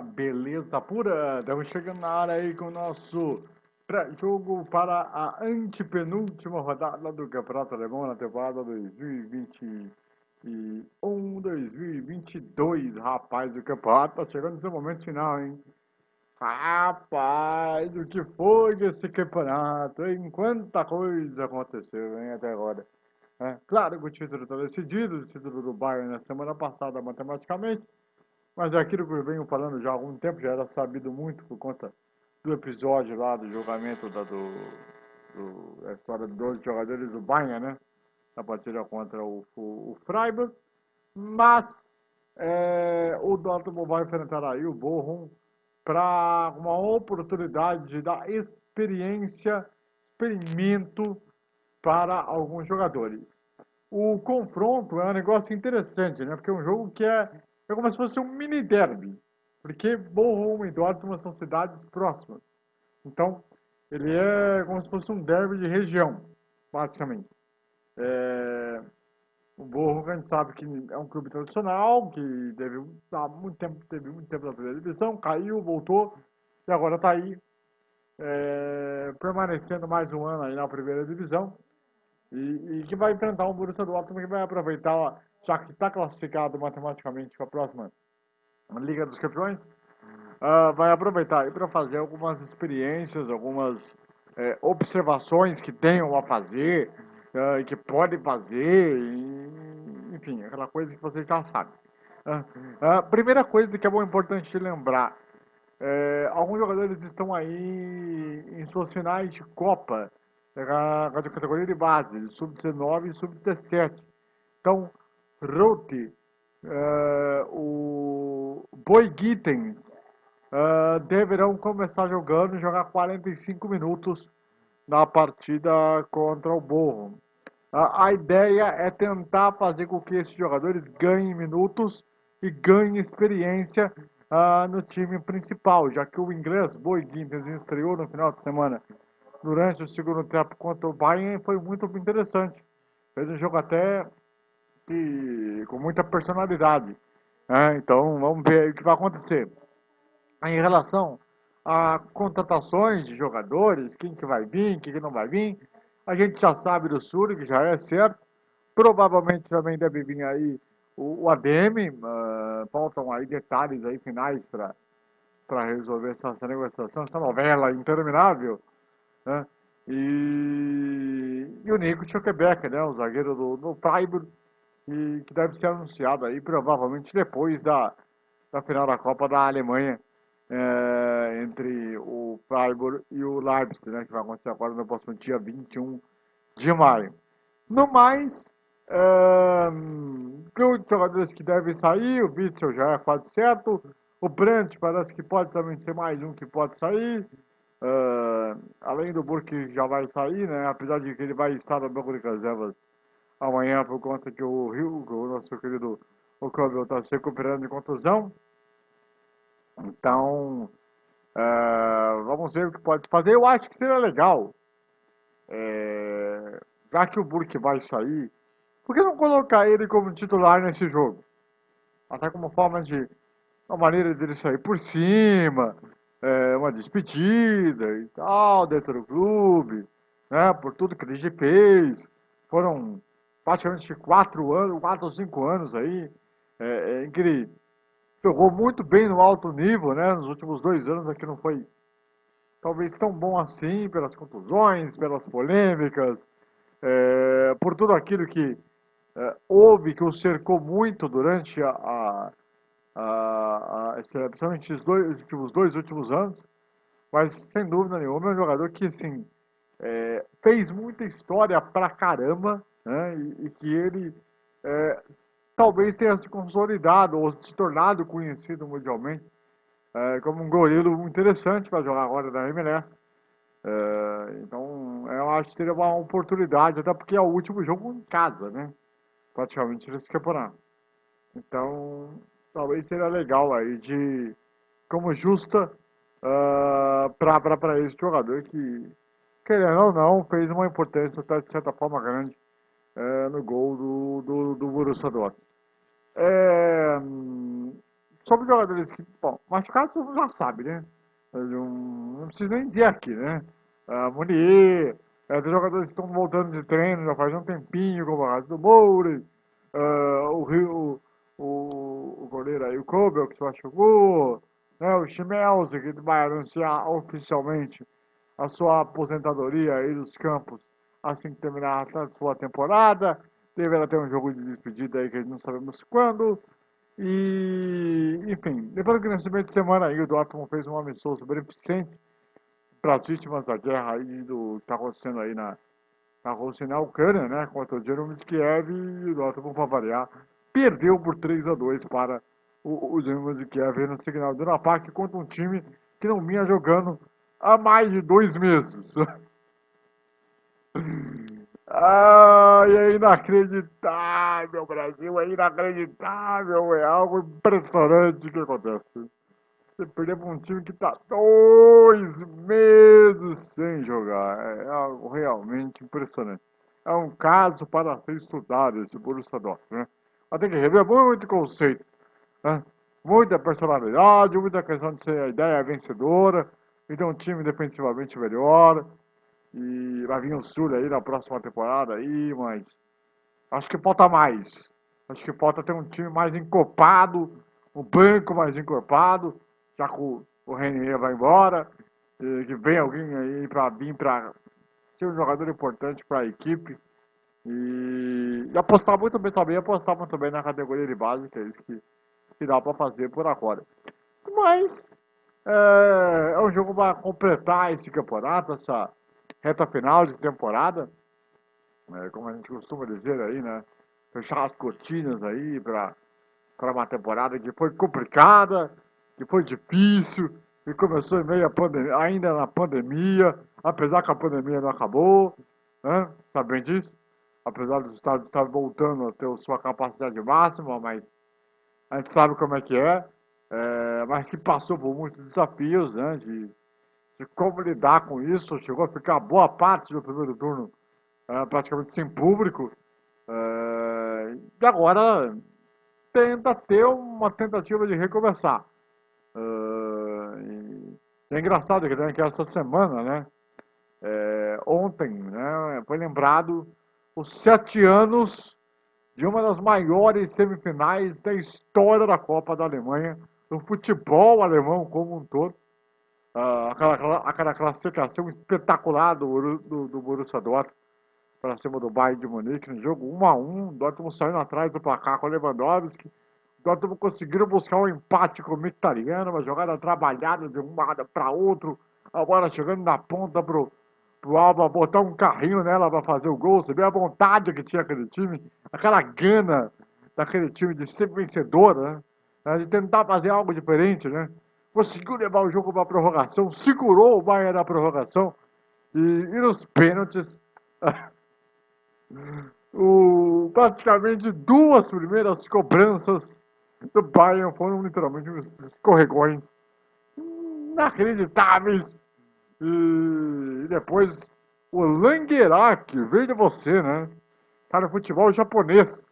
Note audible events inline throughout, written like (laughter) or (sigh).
Beleza pura? Estamos chegando na área aí com o nosso pré-jogo para a antepenúltima rodada do Campeonato Alemão na temporada 2021-2022. Rapaz, o campeonato tá chegando nesse momento final, hein? Rapaz, o que foi esse campeonato, hein? Quanta coisa aconteceu, hein, até agora. É, claro que o título está decidido, o título do Bayern na semana passada matematicamente, mas é aquilo que eu venho falando já há algum tempo, já era sabido muito por conta do episódio lá do julgamento da, do, do, a história dos dois jogadores do Bayern, né? Na partida contra o, o, o Freiburg. Mas é, o Dortmund vai enfrentar aí o Bochum para uma oportunidade de dar experiência, experimento para alguns jogadores. O confronto é um negócio interessante, né? Porque é um jogo que é é como se fosse um mini derby, porque Bochum e Dortmund são cidades próximas. Então, ele é como se fosse um derby de região, basicamente. É... O Bochum, a gente sabe que é um clube tradicional, que teve, há muito tempo, teve muito tempo na primeira divisão, caiu, voltou, e agora está aí, é... permanecendo mais um ano aí na primeira divisão, e, e que vai enfrentar um Borussia Dortmund que vai aproveitar já que está classificado matematicamente para a próxima Liga dos Campeões, uh, vai aproveitar para fazer algumas experiências, algumas é, observações que tenham a fazer, uh, que podem fazer, e, enfim, aquela coisa que você já sabe. Uh, primeira coisa que é bom importante lembrar, é, alguns jogadores estão aí em suas finais de Copa, da categoria de base, sub-19 e sub-17. Então, Rote, uh, o Boi Gittens uh, deverão começar jogando, jogar 45 minutos na partida contra o Borro. Uh, a ideia é tentar fazer com que esses jogadores ganhem minutos e ganhem experiência uh, no time principal, já que o inglês Boi Gittens estreou no final de semana durante o segundo tempo contra o Bayern foi muito interessante. Fez um jogo até com muita personalidade. Né? Então vamos ver o que vai acontecer. Em relação a contratações de jogadores, quem que vai vir, quem que não vai vir, a gente já sabe do Sul, que já é certo. Provavelmente também deve vir aí o, o ADM, uh, ah, faltam aí detalhes aí finais para resolver essa, essa, negociação, essa novela interminável. Né? E, e o Nico Schokebecker, né, o zagueiro do, do Freiburg, e que deve ser anunciado aí provavelmente depois da, da final da Copa da Alemanha é, entre o Freiburg e o Leipzig, né, que vai acontecer agora no próximo dia 21 de maio. No mais, é, os jogadores que devem sair, o Witzel já é quase certo, o Brandt parece que pode também ser mais um que pode sair, é, além do Burke já vai sair, né, apesar de que ele vai estar no banco de reservas amanhã por conta que o Rio, o nosso querido o está se recuperando de contusão. Então, uh, vamos ver o que pode fazer. Eu acho que seria legal, é, já que o Burke vai sair, por que não colocar ele como titular nesse jogo? Até como forma de, uma maneira dele sair por cima, é, uma despedida e tal, dentro do clube, né, por tudo que ele fez. Foram praticamente quatro anos, quatro ou cinco anos aí, é, em que ele jogou muito bem no alto nível, né? Nos últimos dois anos aqui não foi talvez tão bom assim, pelas contusões, pelas polêmicas, é, por tudo aquilo que é, houve, que o cercou muito durante a, a, especialmente os, dois, os últimos dois últimos anos, mas sem dúvida nenhuma é um jogador que assim, é, fez muita história pra caramba, né? e, que ele é, talvez tenha se consolidado ou se tornado conhecido mundialmente é, como um goleiro interessante para jogar agora na MLS. É, então, eu acho que seria uma oportunidade, até porque é o último jogo em casa, né? Praticamente nesse campeonato. Então, talvez seria legal aí de, como justa, uh, para esse jogador que, querendo ou não, fez uma importância até de certa forma grande é, no gol do, do, do Borussia Dortmund. É, sobre jogadores que, bom, machucados todo mundo já sabe, né? Não, não preciso nem dizer aqui, né? Uh, Munier, é, tem jogadores que estão voltando de treino já faz um tempinho, como o do Moura, uh, o Rio, o, o goleiro aí, o Kobel, que se machucou, né? o Chimelze, que vai anunciar oficialmente a sua aposentadoria aí dos campos assim que terminar a sua temporada. Deverá ter um jogo de despedida aí que não sabemos quando. E, enfim, depois que nesse meio de semana aí o Dortmund fez um amistoso beneficente para as vítimas da guerra aí do que está acontecendo aí na, na Rússia e na Ucrânia, né? Contra o Jerome de Kiev e o Dortmund, para variar, perdeu por 3 a 2 para o, Jerome de Kiev no Signal do Napak contra um time que não vinha jogando há mais de dois meses. (laughs) Ai, é inacreditável, Brasil, é inacreditável, é algo impressionante que acontece. Você perdeu para um time que está dois meses sem jogar, é algo realmente impressionante. É um caso para ser estudado esse Borussia Dortmund, né? Mas tem que rever muito conceito, né? muita personalidade, muita questão de ser a ideia vencedora, então um time defensivamente melhor, e vai vir o Sul aí na próxima temporada aí, mas acho que falta mais. Acho que falta ter um time mais encopado, um banco mais encorpado, já que o, o Renier vai embora, que vem alguém aí para vir para ser um jogador importante para a equipe. E, e, apostar muito bem também, apostar muito bem na categoria de base, que é isso que, que dá para fazer por agora. Mas é, é um jogo para completar esse campeonato, essa, reta final de temporada, né, como a gente costuma dizer aí, né? Fechar as cortinas aí para uma temporada que foi complicada, que foi difícil, que começou em meio a pandemia, ainda na pandemia, apesar que a pandemia não acabou, né? Sabem disso? Apesar dos estados estarem voltando a ter sua capacidade máxima, mas a gente sabe como é que é, é mas que passou por muitos desafios, né? De, de como lidar com isso. Chegou a ficar boa parte do primeiro turno uh, praticamente sem público. Uh, e agora tenta ter uma tentativa de recomeçar. Uh, é engraçado que, né, que essa semana, né, é, ontem, né, foi lembrado os sete anos de uma das maiores semifinais da história da Copa da Alemanha, do futebol alemão como um todo uh, aquela, classificação espetacular do, do, do Borussia Dortmund para cima do Bayern de Munique no jogo 1 a 1 Dortmund saindo atrás do placar com o Lewandowski. Dortmund conseguiram buscar um empate com o Mkhitaryan, uma jogada trabalhada de um lado para outro, a bola chegando na ponta pro, pro Alba botar um carrinho nela para fazer o gol. Você vê a vontade que tinha aquele time, aquela gana daquele time de ser vencedor, né? De tentar fazer algo diferente, né? Conseguiu levar o jogo para a prorrogação, segurou o Bayern na prorrogação e, e nos pênaltis. (laughs) o, praticamente duas primeiras cobranças do Bayern foram literalmente escorregões inacreditáveis. E, e depois o Languerac veio de você, né? Cara, tá futebol japonês,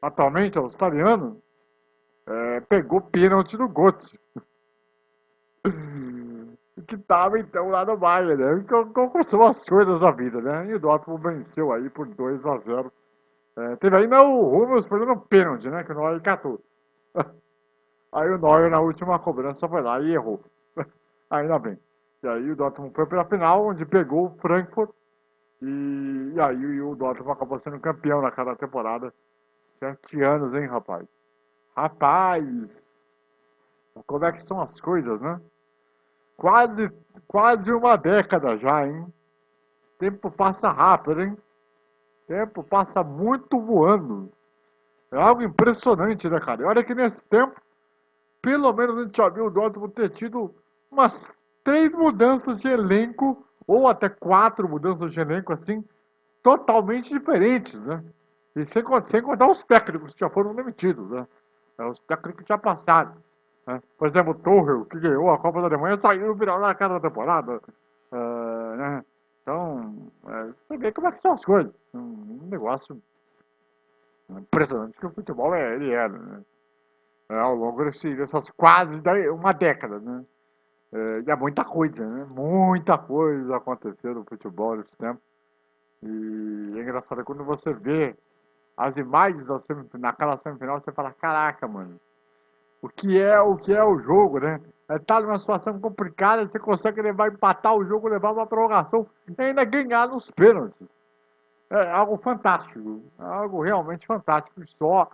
atualmente australiano, é, pegou pênalti do Götze (laughs) que tava então lá no Bayern, né? Como são as coisas da vida, né? E o Dortmund venceu aí por 2 a 0 é, Teve ainda o Rubens perdendo um pênalti, né? Que o Neuer catou. (laughs) Aí o Neuer na última cobrança foi lá e errou. (laughs) Ainda bem. E aí o Dortmund foi para a final, onde pegou o Frankfurt. E, e aí o Dortmund acabou sendo campeão naquela temporada. Sete anos, hein, rapaz? Rapaz! Como é que são as coisas, né? Quase, quase uma década já, hein? Tempo passa rápido, hein? Tempo passa muito voando. É algo impressionante, né, cara? E olha que nesse tempo, pelo menos a gente já viu o Dortmund ter tido umas três mudanças de elenco, ou até quatro mudanças de elenco, assim, totalmente diferentes, né? E sem, sem contar os técnicos que já foram demitidos, né? É, os técnicos já passaram. Né? Por exemplo, Tuchel, que ganhou a Copa da Alemanha, saiu no final da cada temporada. Uh, né? Então, é, vê como é que são as coisas. Um, negócio impressionante que o futebol é, ele é. Né? é, ao longo desse, dessas quase uma década, né? É, e é muita coisa, né? Muita coisa aconteceu no futebol nesse tempo. E é engraçado quando você vê as imagens da semifinal, naquela semifinal, você fala, caraca, mano, o que é o que é o jogo, né? É, tá numa situação complicada, você consegue levar, empatar o jogo, levar uma prorrogação e ainda ganhar nos pênaltis. É algo fantástico, algo realmente fantástico, só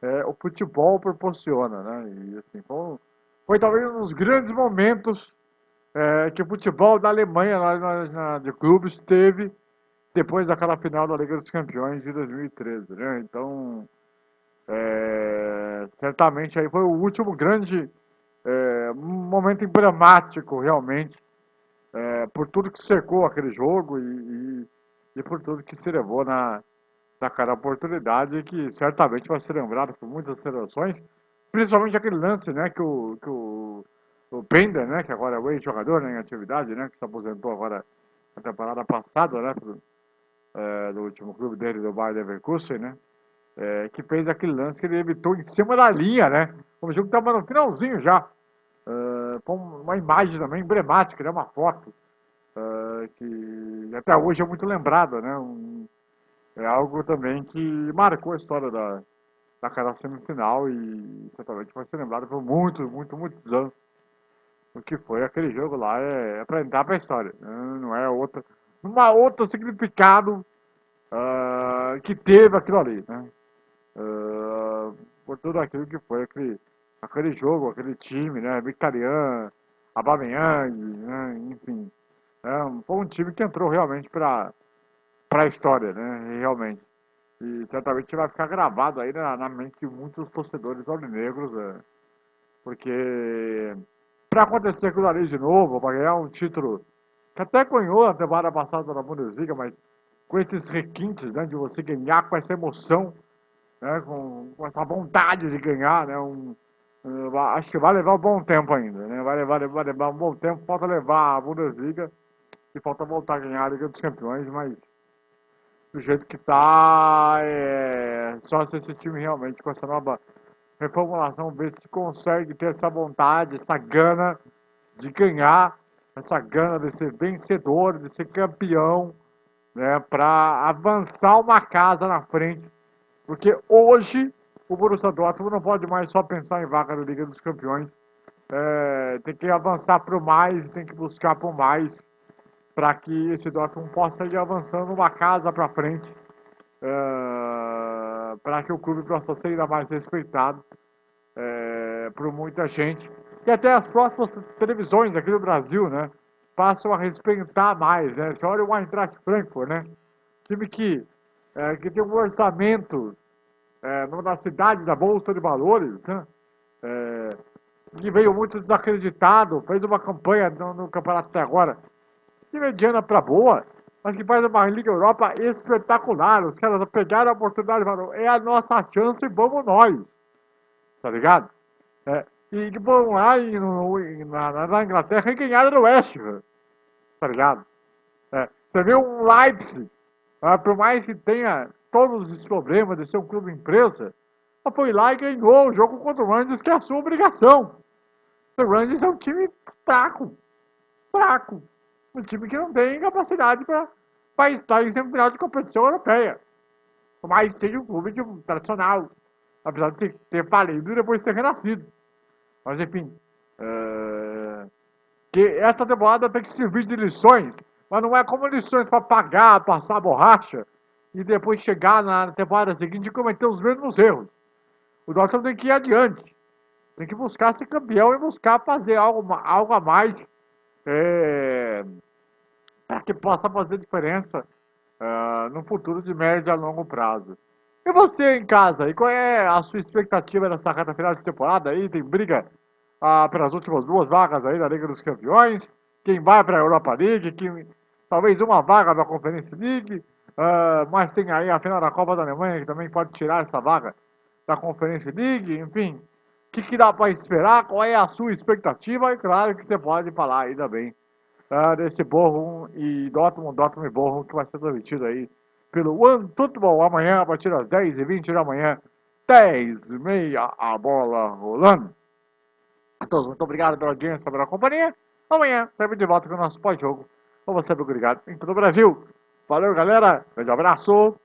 é, o futebol proporciona, né? E assim, foi, foi talvez um dos grandes momentos é, que o futebol da Alemanha, na, na, de clubes, teve depois daquela final da Liga dos Campeões de 2013, né? Então, é, certamente aí foi o último grande é, momento emblemático, realmente, é, por tudo que cercou aquele jogo e, e, e, por tudo que se levou na, naquela oportunidade que certamente vai ser lembrado por muitas seleções, principalmente aquele lance, né, que o, que o, o Pender, né, que agora é o ex-jogador né, em atividade, né, que se aposentou agora na temporada passada, né, é, do último clube dele, do Bayern Leverkusen, né? É, que fez aquele lance que ele evitou em cima da linha, né? O jogo estava no finalzinho já. É, uma imagem também emblemática, né? Uma foto é, que até hoje é muito lembrada, né? Um, é algo também que marcou a história da, daquela semifinal e certamente vai ser lembrado por muitos, muitos, muitos anos. O que foi aquele jogo lá é, é para entrar para a história, né? não é outra uma outro significado uh, que teve aquilo ali, né? Por tudo aquilo que foi aquele, aquele jogo, aquele time, né? Victorian, Abameyang, né? enfim. É, foi um time que entrou realmente para a história, né? Realmente. E certamente vai ficar gravado aí na, na mente de muitos torcedores aurinegros, né? porque para acontecer aquilo ali de novo, para ganhar um título que até ganhou a temporada passada na Bundesliga, mas com esses requintes, né, de você ganhar com essa emoção, né, com, com essa vontade de ganhar, né, um, uh, acho que vai levar um bom tempo ainda, né, vai levar, vai levar um bom tempo, falta levar a Bundesliga e falta voltar a ganhar a Liga dos Campeões, mas do jeito que tá, é, só se esse time realmente com essa nova reformulação ver se consegue ter essa vontade, essa gana de ganhar essa gana de ser vencedor, de ser campeão, né, para avançar uma casa na frente. Porque hoje o Borussia Dortmund não pode mais só pensar em vaga da Liga dos Campeões. É, tem que avançar para o mais, tem que buscar por mais, para que esse Dortmund possa ir avançando uma casa para frente, é, para que o clube possa ser ainda mais respeitado é, por muita gente e até as próximas televisões aqui do Brasil, né? Passam a respeitar mais, né? Você olha o Eintracht Frankfurt, né? Time que, é, que tem um orçamento é, na cidade da Bolsa de Valores, né? É, que veio muito desacreditado, fez uma campanha no, no campeonato até agora de mediana para boa, mas que faz uma Liga Europa espetacular. Os caras pegaram a oportunidade e falaram, é a nossa chance, vamos nós. Tá ligado? É, e que foram lá no, na, na, Inglaterra e ganharam do West. Tá ligado? É, você vê um Leipzig, ah, por mais que tenha todos os problemas de ser um clube empresa, foi lá e ganhou o jogo contra o Rangers, que é a sua obrigação. O Rangers é um time fraco. Fraco. Um time que não tem capacidade para estar em semifinal de competição europeia. Mas seja um clube de, tradicional. Apesar de ter, falido e depois ter renascido. Mas enfim. É... Que essa temporada tem que servir de lições, mas não é como lições para pagar, passar a borracha e depois chegar na temporada seguinte e cometer os mesmos erros. O Dortmund tem que ir adiante. Tem que buscar ser campeão e buscar fazer algo, algo a mais é, para que possa fazer diferença uh, no futuro de médio a longo prazo. E você em casa, e qual é a sua expectativa nessa reta final de temporada aí? Tem briga ah, pelas últimas duas vagas aí da Liga dos Campeões, quem vai para a Europa League, quem, talvez uma vaga da Conferência League, ah, mas tem aí a final da Copa da Alemanha que também pode tirar essa vaga da Conferência League, enfim. O que, que dá para esperar? Qual é a sua expectativa? E claro que você pode falar aí também ah, desse Borrom e Dortmund, Dortmund e Borrom que vai ser transmitido aí pelo One Football amanhã, a partir das 10h20 da manhã, 10 e meia, a bola rolando. A todos, muito obrigado pela audiência, pela companhia. Amanhã, sempre de volta com o nosso pós-jogo. Como sempre, obrigado em todo o Brasil. Valeu, galera. Grande abraço.